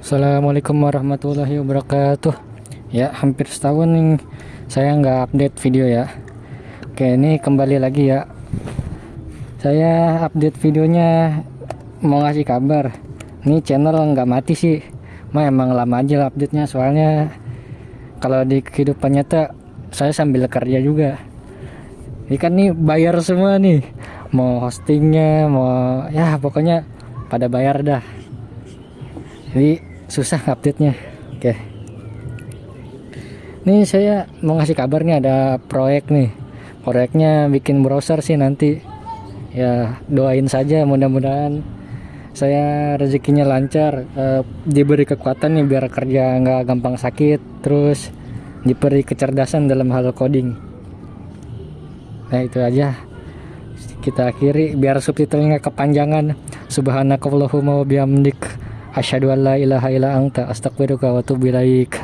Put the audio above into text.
Assalamualaikum warahmatullahi wabarakatuh. Ya hampir setahun nih saya nggak update video ya. Oke ini kembali lagi ya. Saya update videonya mau ngasih kabar. Ini channel nggak mati sih. Mah emang lama aja update nya soalnya Kalau di kehidupan nyata saya sambil kerja juga. Ini kan nih bayar semua nih. Mau hostingnya mau ya pokoknya pada bayar dah. Jadi susah update nya oke. Ini saya mau ngasih kabar nih ada proyek nih. Proyeknya bikin browser sih nanti. Ya doain saja mudah-mudahan saya rezekinya lancar eh, diberi kekuatan nih biar kerja nggak gampang sakit terus diberi kecerdasan dalam hal coding. Nah itu aja. Kita akhiri biar subtitlenya kepanjangan. Subhanakallahumma wa bihamdik asyhadu an la ilaha illa anta astaghfiruka wa atubu ilaik